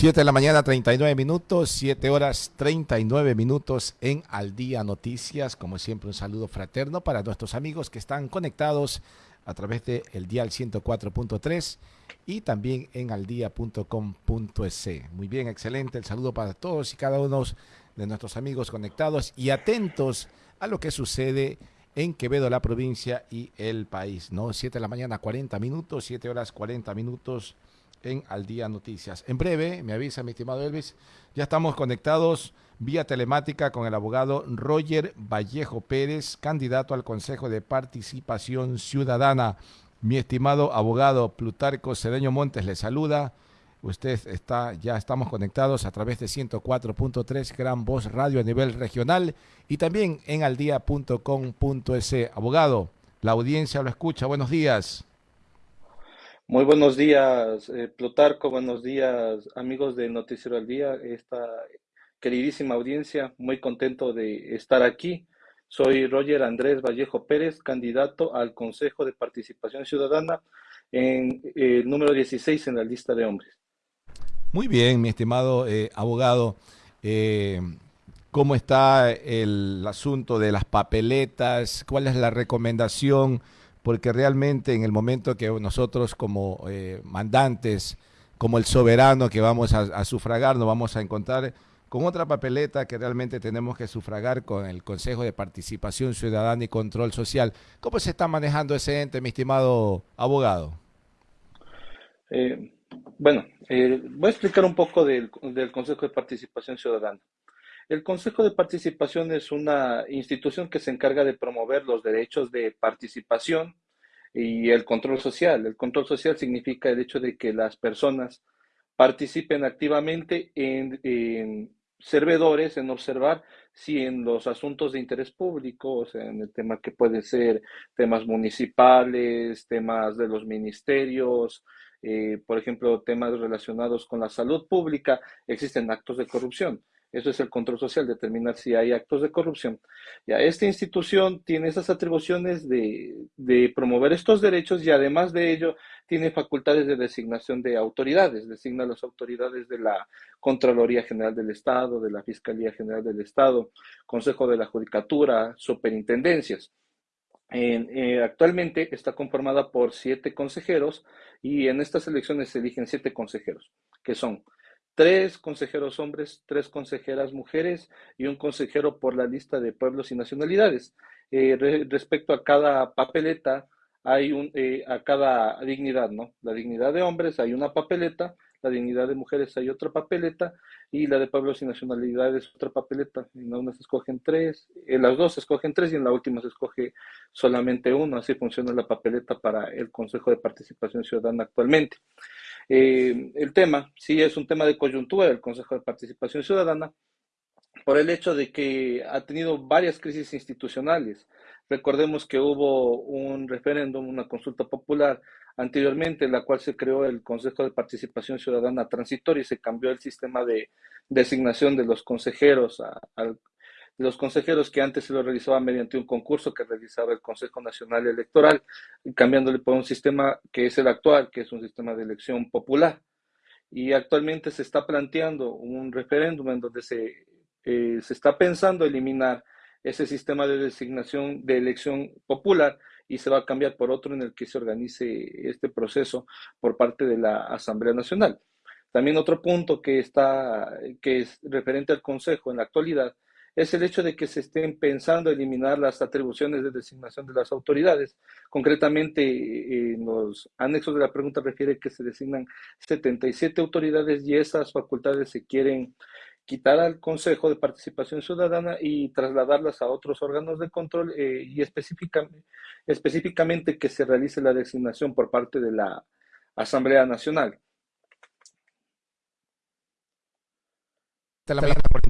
7 de la mañana, 39 minutos, 7 horas 39 minutos en Al Día Noticias. Como siempre, un saludo fraterno para nuestros amigos que están conectados a través de el dial 104.3 y también en aldía.com.es. Muy bien, excelente. El saludo para todos y cada uno de nuestros amigos conectados y atentos a lo que sucede en Quevedo, la provincia y el país. ¿no? 7 de la mañana, 40 minutos, 7 horas 40 minutos en Al Día Noticias. En breve, me avisa mi estimado Elvis, ya estamos conectados vía telemática con el abogado Roger Vallejo Pérez, candidato al Consejo de Participación Ciudadana. Mi estimado abogado Plutarco Cedeño Montes le saluda. Usted está, ya estamos conectados a través de 104.3 Gran Voz Radio a nivel regional y también en aldía.com.es. Abogado, la audiencia lo escucha. Buenos días. Muy buenos días, eh, Plutarco, buenos días, amigos de Noticiero al Día, esta queridísima audiencia, muy contento de estar aquí. Soy Roger Andrés Vallejo Pérez, candidato al Consejo de Participación Ciudadana en el número 16 en la lista de hombres. Muy bien, mi estimado eh, abogado. Eh, ¿Cómo está el asunto de las papeletas? ¿Cuál es la recomendación? Porque realmente en el momento que nosotros como eh, mandantes, como el soberano que vamos a, sufragar, nos vamos a encontrar con otra papeleta que realmente tenemos que sufragar con el Consejo de Participación Ciudadana y Control Social. ¿Cómo se está manejando ese ente, mi estimado abogado? Eh, bueno, eh, voy a explicar un poco del, del Consejo de Participación Ciudadana. El Consejo de Participación es una institución que se encarga de promover los derechos de participación y el control social. El control social significa el hecho de que las personas participen activamente en, servidores, en observar si en los asuntos de interés público, en el tema que puede ser temas municipales, temas de los ministerios, eh, por ejemplo, temas relacionados con la salud pública, existen actos de corrupción. Eso es el control social, determinar si hay actos de corrupción. Ya, esta institución tiene esas atribuciones de, promover estos derechos y además de ello tiene facultades de designación de autoridades. Designa las autoridades de la Contraloría General del Estado, de la Fiscalía General del Estado, Consejo de la Judicatura, superintendencias. Eh, actualmente está conformada por siete consejeros y en estas elecciones se eligen siete consejeros, que son tres consejeros hombres, tres consejeras mujeres y un consejero por la lista de pueblos y nacionalidades. Eh, respecto a cada papeleta, hay un, eh, a cada dignidad, ¿no? La dignidad de hombres hay una papeleta, la dignidad de mujeres hay otra papeleta y la de pueblos y nacionalidades otra papeleta. En una se escogen tres, en las dos se escogen tres y en la última se escoge solamente uno. Así funciona la papeleta para el Consejo de Participación Ciudadana actualmente. Eh, el tema, sí es un tema de coyuntura del Consejo de Participación Ciudadana, por el hecho de que ha tenido varias crisis institucionales. Recordemos que hubo un referéndum, una consulta popular anteriormente, en la cual se creó el Consejo de Participación Ciudadana transitorio y se cambió el sistema de designación de los consejeros al, los consejeros que antes se lo realizaban mediante un concurso que realizaba el Consejo Nacional Electoral, cambiándole por un sistema que es el actual, que es un sistema de elección popular. Y actualmente se está planteando un referéndum en donde se, eh, se está pensando eliminar ese sistema de designación de elección popular y se va a cambiar por otro en el que se organice este proceso por parte de la Asamblea Nacional. También otro punto que está, que es referente al Consejo en la actualidad, es el hecho de que se estén pensando eliminar las atribuciones de designación de las autoridades. Concretamente, eh, en los anexos de la pregunta refiere que se designan 77 autoridades y esas facultades se quieren quitar al Consejo de Participación Ciudadana y trasladarlas a otros órganos de control eh, y específicamente, que se realice la designación por parte de la Asamblea Nacional.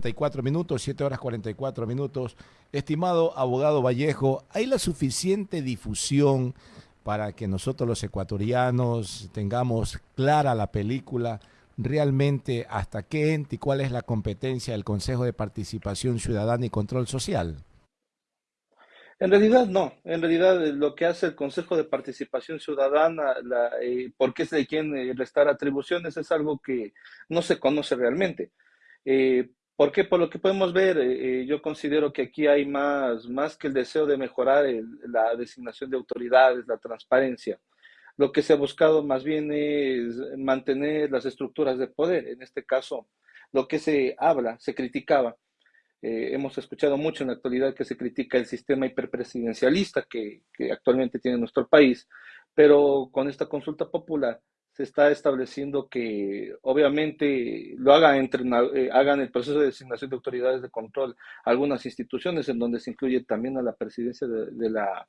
44 minutos, 7 horas 44 minutos. Estimado abogado Vallejo, ¿hay la suficiente difusión para que nosotros los ecuatorianos tengamos clara la película? realmente hasta qué ente y cuál es la competencia del Consejo de Participación Ciudadana y Control Social? En realidad no, en realidad eh, lo que hace el Consejo de Participación Ciudadana, la, eh, porque es de quien eh, restar atribuciones, es algo que no se conoce realmente. Eh, ¿Por qué? Por lo que podemos ver, eh, yo considero que aquí hay más, más que el deseo de mejorar la designación de autoridades, la transparencia. Lo que se ha buscado más bien es mantener las estructuras de poder. En este caso, lo que se habla, se criticaba, eh, hemos escuchado mucho en la actualidad que se critica el sistema hiperpresidencialista que, que actualmente tiene nuestro país, pero con esta consulta popular está estableciendo que obviamente lo hagan, entre, eh, hagan el proceso de designación de autoridades de control algunas instituciones en donde se incluye también a la presidencia de, de la,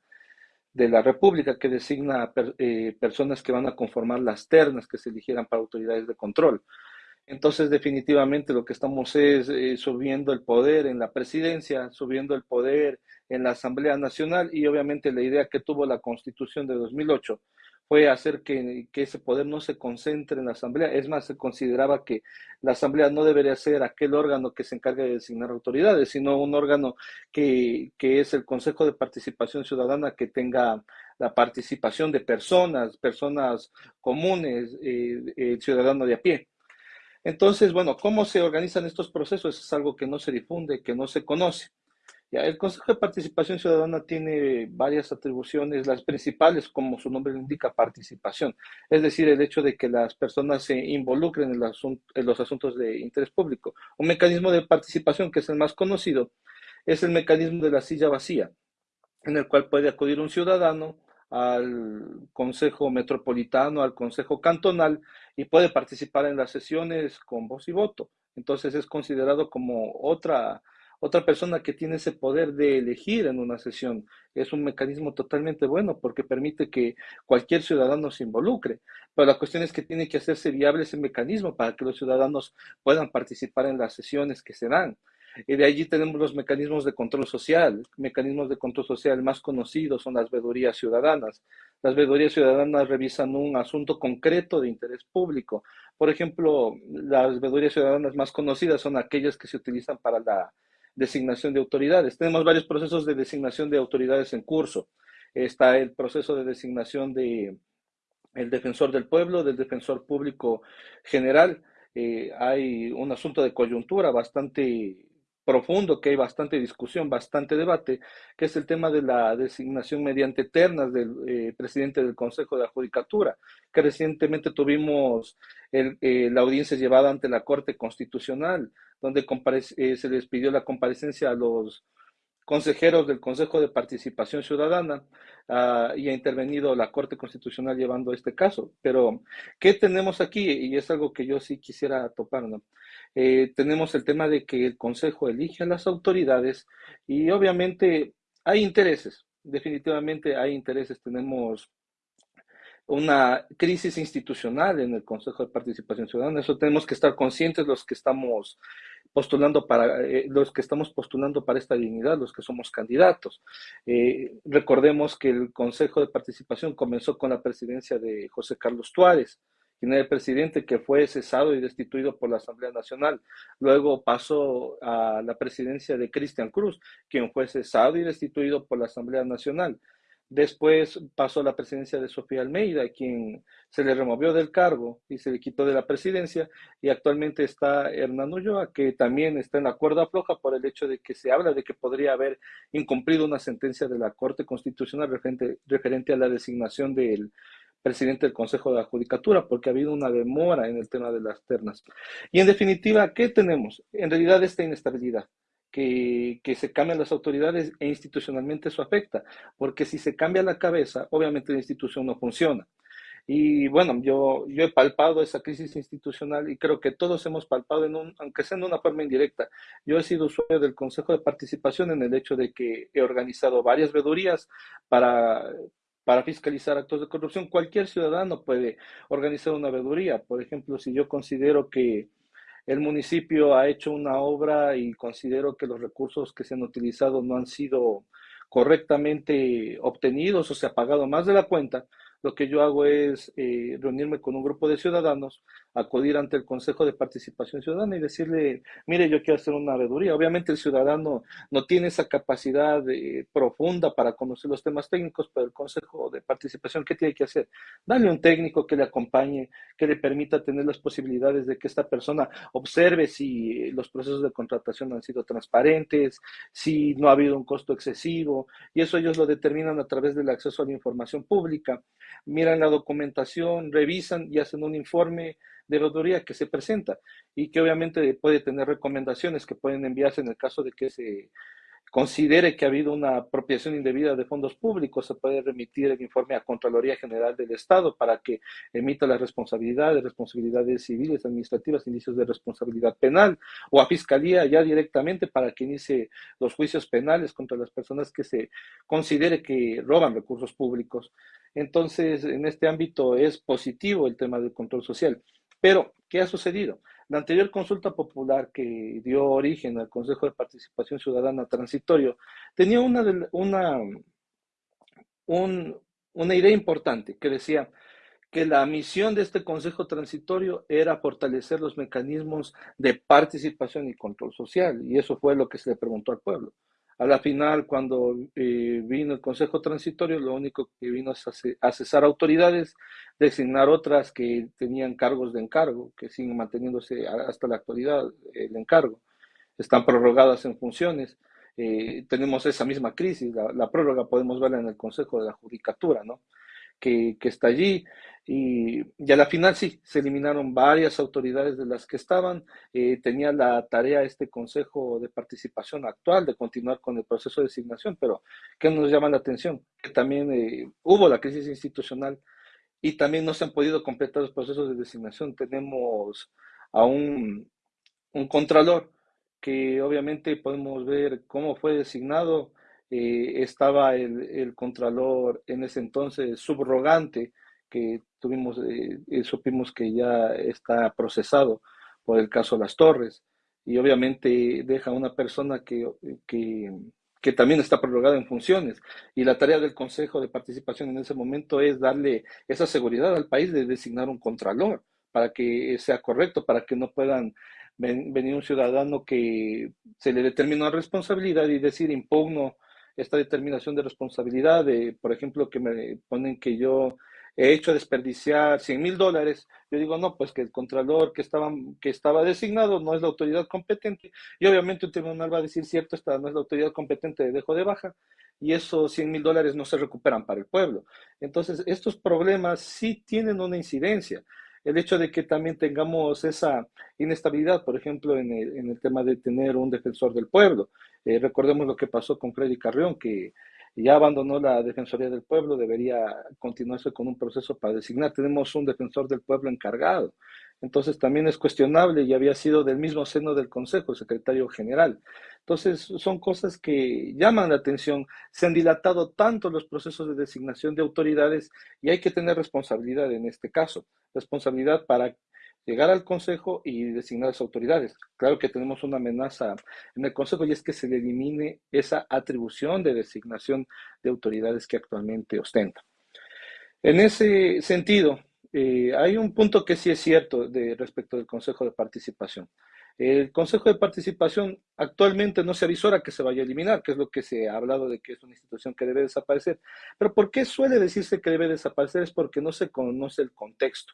de la República que designa per, eh, personas que van a conformar las ternas que se eligieran para autoridades de control. Entonces, definitivamente lo que estamos es eh, subiendo el poder en la presidencia, subiendo el poder en la Asamblea Nacional y obviamente la idea que tuvo la Constitución de 2008 fue hacer que, que, ese poder no se concentre en la Asamblea. Es más, se consideraba que la Asamblea no debería ser aquel órgano que se encargue de designar autoridades, sino un órgano que, que es el Consejo de Participación Ciudadana que tenga la participación de personas, personas comunes, eh, ciudadano de a pie. Entonces, bueno, ¿cómo se organizan estos procesos? Es algo que no se difunde, que no se conoce. El Consejo de Participación Ciudadana tiene varias atribuciones, las principales, como su nombre lo indica, participación, es decir, el hecho de que las personas se involucren en, en los asuntos de interés público. Un mecanismo de participación que es el más conocido es el mecanismo de la silla vacía, en el cual puede acudir un ciudadano al Consejo Metropolitano, al Consejo Cantonal y puede participar en las sesiones con voz y voto. Entonces es considerado como otra, otra persona que tiene ese poder de elegir en una sesión. Es un mecanismo totalmente bueno porque permite que cualquier ciudadano se involucre. Pero la cuestión es que tiene que hacerse viable ese mecanismo para que los ciudadanos puedan participar en las sesiones que se dan. Y de allí tenemos los mecanismos de control social. Mecanismos de control social más conocidos son las veedurías ciudadanas. Las veedurías ciudadanas revisan un asunto concreto de interés público. Por ejemplo, las veedurías ciudadanas más conocidas son aquellas que se utilizan para la designación de autoridades. Tenemos varios procesos de designación de autoridades en curso. Está el proceso de designación de defensor del pueblo, del defensor público general. Eh, hay un asunto de coyuntura bastante profundo, que hay bastante discusión, bastante debate, que es el tema de la designación mediante ternas del eh, presidente del Consejo de Adjudicatura, que recientemente tuvimos el, eh, la audiencia llevada ante la Corte Constitucional, donde eh, se les pidió la comparecencia a los consejeros del Consejo de Participación Ciudadana uh, y ha intervenido la Corte Constitucional llevando este caso. Pero, ¿qué tenemos aquí? Y es algo que yo sí quisiera topar, ¿no? Eh, tenemos el tema de que el Consejo elige a las autoridades y obviamente hay intereses, definitivamente hay intereses. Tenemos una crisis institucional en el Consejo de Participación Ciudadana. Eso tenemos que estar conscientes los que estamos postulando para eh, los que estamos postulando para esta dignidad, los que somos candidatos. Eh, recordemos que el Consejo de Participación comenzó con la presidencia de José Carlos Tuárez quien era el presidente que fue cesado y destituido por la Asamblea Nacional. Luego pasó a la presidencia de Cristian Cruz, quien fue cesado y destituido por la Asamblea Nacional. Después pasó la presidencia de Sofía Almeida, quien se le removió del cargo y se le quitó de la presidencia. Y actualmente está Hernán Ulloa, que también está en la cuerda floja por el hecho de que se habla de que podría haber incumplido una sentencia de la Corte Constitucional referente, referente a la designación del presidente del Consejo de Adjudicatura, porque ha habido una demora en el tema de las ternas. Y en definitiva, ¿qué tenemos? En realidad esta inestabilidad. Que, que, se cambian las autoridades e institucionalmente eso afecta, porque si se cambia la cabeza, obviamente la institución no funciona. Y bueno, yo, yo he palpado esa crisis institucional y creo que todos hemos palpado, en un, aunque sea en una forma indirecta. Yo he sido usuario del Consejo de Participación en el hecho de que he organizado varias vedurías para, para fiscalizar actos de corrupción. Cualquier ciudadano puede organizar una veeduría. Por ejemplo, si yo considero que el municipio ha hecho una obra y considero que los recursos que se han utilizado no han sido correctamente obtenidos o se ha pagado más de la cuenta, lo que yo hago es eh, reunirme con un grupo de ciudadanos, acudir ante el Consejo de Participación Ciudadana y decirle, mire, yo quiero hacer una veeduría. Obviamente el ciudadano no tiene esa capacidad eh, profunda para conocer los temas técnicos, pero el Consejo de Participación, ¿qué tiene que hacer? Darle un técnico que le acompañe, que le permita tener las posibilidades de que esta persona observe si los procesos de contratación han sido transparentes, si no ha habido un costo excesivo, y eso ellos lo determinan a través del acceso a la información pública miran la documentación, revisan y hacen un informe de veeduría que se presenta y que obviamente puede tener recomendaciones que pueden enviarse en el caso de que se considere que ha habido una apropiación indebida de fondos públicos, se puede remitir el informe a Contraloría General del Estado para que emita las responsabilidades, responsabilidades civiles, administrativas, indicios de responsabilidad penal, o a Fiscalía ya directamente para que inicie los juicios penales contra las personas que se considere que roban recursos públicos. Entonces, en este ámbito es positivo el tema del control social. Pero, ¿qué ha sucedido? La anterior consulta popular que dio origen al Consejo de Participación Ciudadana Transitorio tenía una, una, una idea importante que decía que la misión de este Consejo Transitorio era fortalecer los mecanismos de participación y control social, y eso fue lo que se le preguntó al pueblo. A la final, cuando eh, vino el Consejo Transitorio, lo único que vino es a, cesar autoridades, designar otras que tenían cargos de encargo, que siguen manteniéndose hasta la actualidad el encargo. Están prorrogadas en funciones. Eh, tenemos esa misma crisis, la, la, prórroga podemos verla en el Consejo de la Judicatura, ¿no? Que, está allí. Y, a la final sí, se eliminaron varias autoridades de las que estaban. Eh, tenía la tarea este Consejo de Participación actual de continuar con el proceso de designación, pero ¿qué nos llama la atención? Que también eh, hubo la crisis institucional y también no se han podido completar los procesos de designación. Tenemos a un, un contralor que obviamente podemos ver cómo fue designado eh, estaba el, el, contralor en ese entonces subrogante, que tuvimos, eh, eh, supimos que ya está procesado por el caso Las Torres, y obviamente deja una persona que, que, que también está prorrogada en funciones. Y la tarea del Consejo de Participación en ese momento es darle esa seguridad al país de designar un contralor para que sea correcto, para que no puedan venir un ciudadano que se le determina responsabilidad y decir impugno esta determinación de responsabilidad, de, por ejemplo, que me ponen que yo he hecho desperdiciar 100 mil dólares, yo digo, no, pues que el contralor que estaba, que estaba designado no es la autoridad competente, y obviamente un tribunal va a decir, cierto, esta no es la autoridad competente, de dejo de baja, y esos 100 mil dólares no se recuperan para el pueblo. Entonces, estos problemas sí tienen una incidencia. El hecho de que también tengamos esa inestabilidad, por ejemplo, en el, tema de tener un defensor del pueblo, eh, recordemos lo que pasó con Freddy Carrión, que ya abandonó la Defensoría del Pueblo, debería continuarse con un proceso para designar. Tenemos un defensor del pueblo encargado. Entonces también es cuestionable y había sido del mismo seno del Consejo, el secretario general. Entonces son cosas que llaman la atención. Se han dilatado tanto los procesos de designación de autoridades y hay que tener responsabilidad en este caso. Responsabilidad para llegar al Consejo y designar las autoridades. Claro que tenemos una amenaza en el Consejo y es que se elimine esa atribución de designación de autoridades que actualmente ostenta. En ese sentido, eh, hay un punto que sí es cierto de, respecto del Consejo de Participación. El Consejo de Participación actualmente no se avisora que se vaya a eliminar, que es lo que se ha hablado de que es una institución que debe desaparecer. Pero ¿por qué suele decirse que debe desaparecer? Es porque no se conoce el contexto.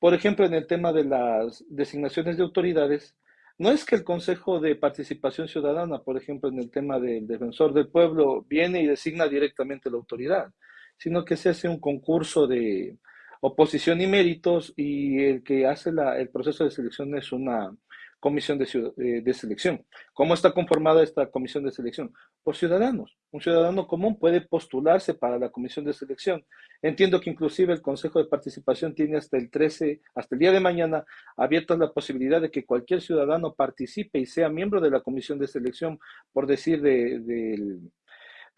Por ejemplo, en el tema de las designaciones de autoridades, no es que el Consejo de Participación Ciudadana, por ejemplo, en el tema del defensor del pueblo, viene y designa directamente la autoridad, sino que se hace un concurso de oposición y méritos y el que hace el proceso de selección es una, comisión eh, de, selección. ¿Cómo está conformada esta comisión de selección? Por ciudadanos. Un ciudadano común puede postularse para la comisión de selección. Entiendo que inclusive el Consejo de Participación tiene hasta el 13, hasta el día de mañana, abierta la posibilidad de que cualquier ciudadano participe y sea miembro de la comisión de selección, por decir, del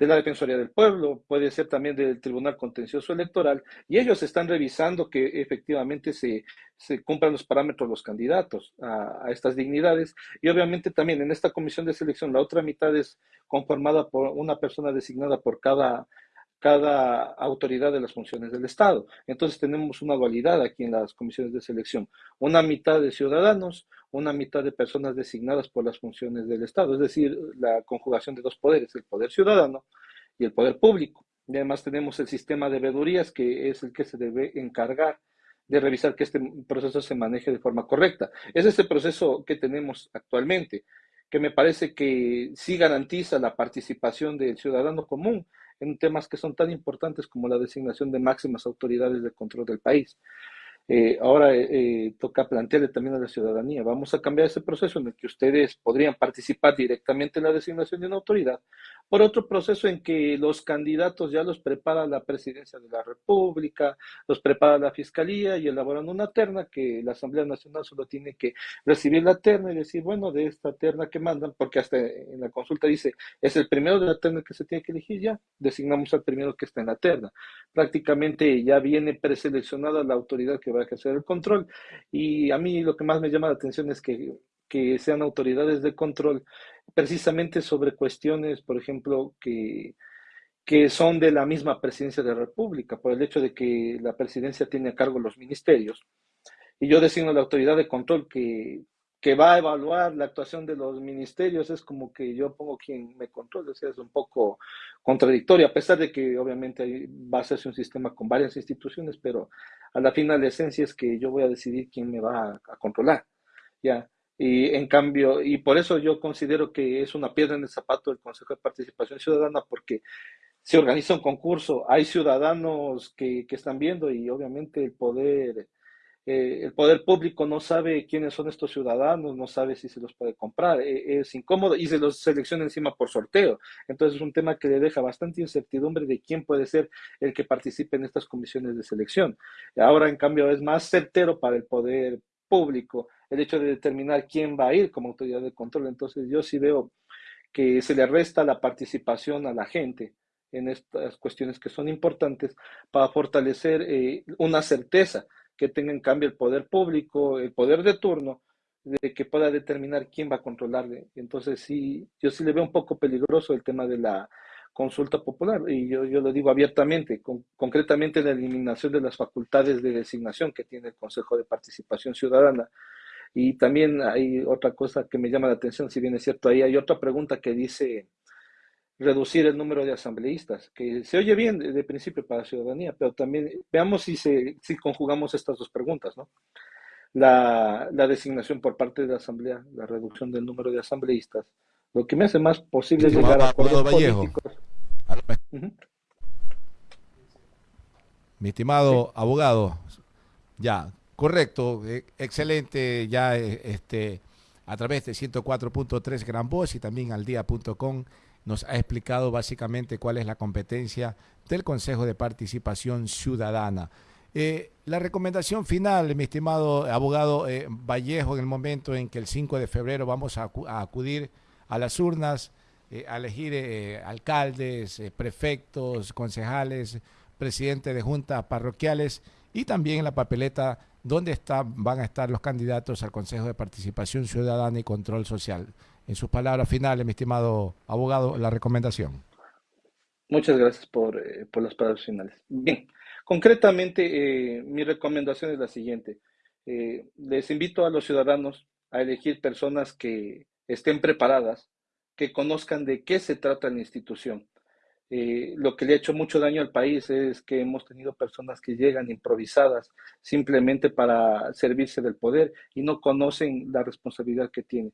de la Defensoría del Pueblo, puede ser también del Tribunal Contencioso Electoral, y ellos están revisando que efectivamente se, se cumplan los parámetros los candidatos a, a, estas dignidades. Y obviamente también en esta comisión de selección, la otra mitad es conformada por una persona designada por cada cada autoridad de las funciones del Estado. Entonces tenemos una dualidad aquí en las comisiones de selección. Una mitad de ciudadanos, una mitad de personas designadas por las funciones del Estado, es decir, la conjugación de dos poderes, el poder ciudadano y el poder público. Y además tenemos el sistema de veedurías, que es el que se debe encargar de revisar que este proceso se maneje de forma correcta. Es el proceso que tenemos actualmente, que me parece que sí garantiza la participación del ciudadano común en temas que son tan importantes como la designación de máximas autoridades de control del país. Eh, ahora eh, eh, toca plantearle también a la ciudadanía, vamos a cambiar ese proceso en el que ustedes podrían participar directamente en la designación de una autoridad, por otro proceso en que los candidatos ya los prepara la presidencia de la República, los prepara la Fiscalía y elaboran una terna que la Asamblea Nacional solo tiene que recibir la terna y decir, bueno, de esta terna que mandan, porque hasta en la consulta dice, es el primero de la terna que se tiene que elegir ya, designamos al primero que está en la terna. Prácticamente ya viene preseleccionada la autoridad que va que hacer el control. Y a mí lo que más me llama la atención es que, que sean autoridades de control precisamente sobre cuestiones, por ejemplo, que, que son de la misma presidencia de la República, por el hecho de que la presidencia tiene a cargo los ministerios. Y yo designo la autoridad de control que, que va a evaluar la actuación de los ministerios, es como que yo pongo quien me controla, o sea, es un poco contradictorio, a pesar de que obviamente va a ser un sistema con varias instituciones, pero a la final la esencia es que yo voy a decidir quién me va a, controlar, ¿ya? Y en cambio, y por eso yo considero que es una piedra en el zapato del Consejo de Participación Ciudadana, porque se organiza un concurso, hay ciudadanos que, que están viendo y obviamente el poder eh, el poder público no sabe quiénes son estos ciudadanos, no sabe si se los puede comprar, eh, es incómodo y se los selecciona encima por sorteo. Entonces es un tema que le deja bastante incertidumbre de quién puede ser el que participe en estas comisiones de selección. Ahora, en cambio, es más certero para el poder público el hecho de determinar quién va a ir como autoridad de control. Entonces yo sí veo que se le resta la participación a la gente en estas cuestiones que son importantes para fortalecer eh, una certeza que tenga en cambio el poder público, el poder de turno, de que pueda determinar quién va a controlarle. Entonces, sí, yo sí le veo un poco peligroso el tema de la consulta popular, y yo, yo lo digo abiertamente, concretamente la eliminación de las facultades de designación que tiene el Consejo de Participación Ciudadana. Y también hay otra cosa que me llama la atención, si bien es cierto, ahí hay otra pregunta que dice, reducir el número de asambleístas, que se oye bien de, principio para la ciudadanía, pero también veamos si, se, si conjugamos estas dos preguntas, ¿no? La, la, designación por parte de la Asamblea, la reducción del número de asambleístas, lo que me hace más posible llegar a acuerdos políticos. Mi estimado abogado, ya, correcto, e, excelente, ya este, a través de 104.3 Gran Voz y también al día.com nos ha explicado básicamente cuál es la competencia del Consejo de Participación Ciudadana. Eh, la recomendación final, mi estimado abogado eh, Vallejo, en el momento en que el 5 de febrero vamos a, acudir a las urnas, eh, a elegir alcaldes, prefectos, concejales, presidentes de juntas parroquiales y también en la papeleta donde van a estar los candidatos al Consejo de Participación Ciudadana y Control Social en sus palabras finales, mi estimado abogado, la recomendación. Muchas gracias por, eh, las palabras finales. Bien, concretamente eh, mi recomendación es la siguiente. Eh, les invito a los ciudadanos a elegir personas que estén preparadas, que conozcan de qué se trata la institución. Lo que le ha hecho mucho daño al país es que hemos tenido personas que llegan improvisadas simplemente para servirse del poder y no conocen la responsabilidad que tienen.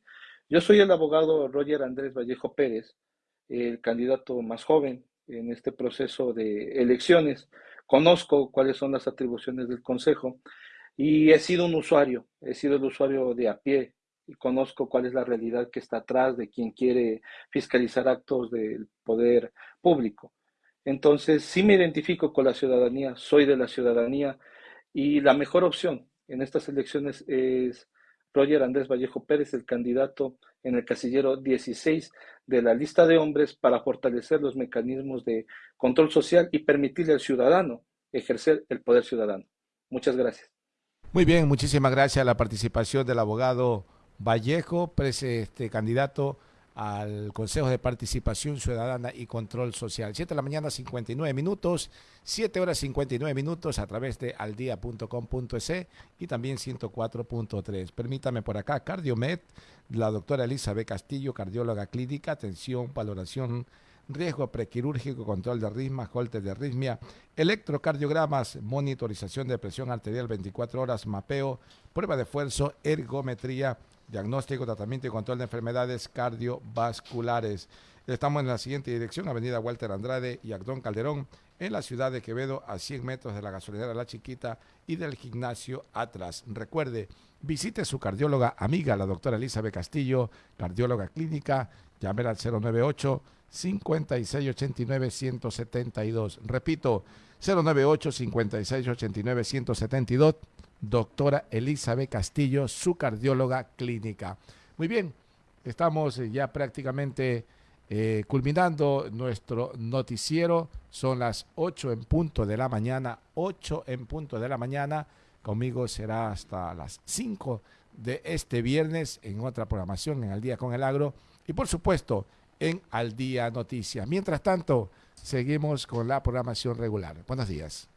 Yo soy el abogado Roger Andrés Vallejo Pérez, el candidato más joven en este proceso de elecciones. Conozco cuáles son las atribuciones del Consejo y he sido un usuario, he sido el usuario de a pie y conozco cuál es la realidad que está atrás de quien quiere fiscalizar actos del poder público. Entonces, sí me identifico con la ciudadanía, soy de la ciudadanía y la mejor opción en estas elecciones es Roger Andrés Vallejo Pérez, el candidato en el casillero 16 de la lista de hombres para fortalecer los mecanismos de control social y permitirle al ciudadano ejercer el poder ciudadano. Muchas gracias. Muy bien, muchísimas gracias a la participación del abogado Vallejo, este candidato al Consejo de Participación Ciudadana y Control Social. 7 de la mañana, 59 minutos, 7 horas 59 minutos a través de aldia.com.es y también 104.3. Permítame por acá, Cardiomed, la doctora Elizabeth Castillo, cardióloga clínica, atención, valoración riesgo prequirúrgico, control de arritmia, holter de arritmia, electrocardiogramas, monitorización de presión arterial 24 horas, mapeo, prueba de esfuerzo, ergometría, diagnóstico, tratamiento y control de enfermedades cardiovasculares. Estamos en la siguiente dirección, Avenida Walter Andrade y Agdón Calderón, en la ciudad de Quevedo, a 100 metros de la gasolinera La Chiquita y del gimnasio Atlas. Recuerde, visite su cardióloga amiga, la doctora Elizabeth Castillo, cardióloga clínica, llame al 098 5689-172. Repito, 098-5689-172, doctora Elizabeth Castillo, su cardióloga clínica. Muy bien, estamos eh, ya prácticamente eh, culminando nuestro noticiero. Son las 8 en punto de la mañana, 8 en punto de la mañana. Conmigo será hasta las 5 de este viernes en otra programación en el Día con el Agro. Y por supuesto, en Al Día Noticias. Mientras tanto, seguimos con la programación regular. Buenos días.